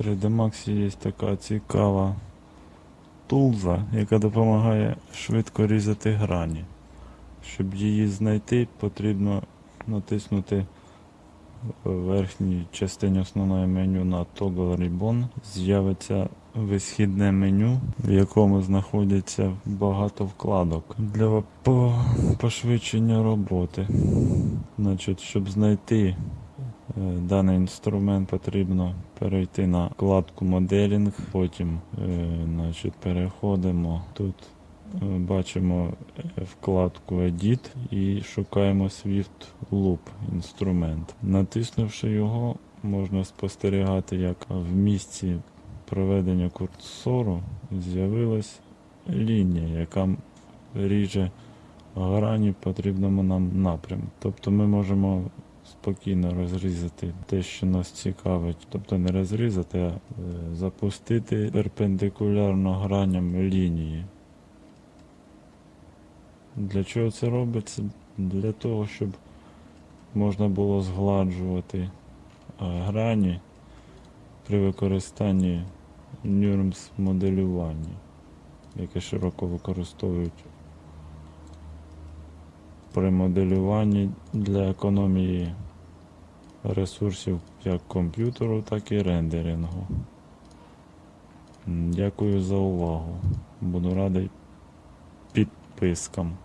3D Max є така цікава тулза, яка допомагає швидко різати грані. Щоб її знайти, потрібно натиснути в верхній частині основного меню на Toggle Ribbon. З'явиться висхідне меню, в якому знаходяться багато вкладок для пошвидшення роботи. Значить, щоб знайти даний інструмент, потрібно перейти на вкладку моделінг, потім е, значить, переходимо тут. е, Бачимо е, вкладку Edit і шукаємо Swift Loop інструмент. Натиснувши його, можна спостерігати, як в місці проведення курсору з'явилась лінія, яка ріже грані потрібному нам напрямку. Тобто ми можемо спокійно розрізати те, що нас цікавить, тобто не розрізати, а е, запустити перпендикулярно граням лінії. Для чого це робиться? Для того, щоб можна було згладжувати грані при використанні NURMS моделювання, яке широко використовують при моделюванні для економії ресурсів як комп'ютеру, так і рендерингу. Дякую за увагу. Буду радий підпискам.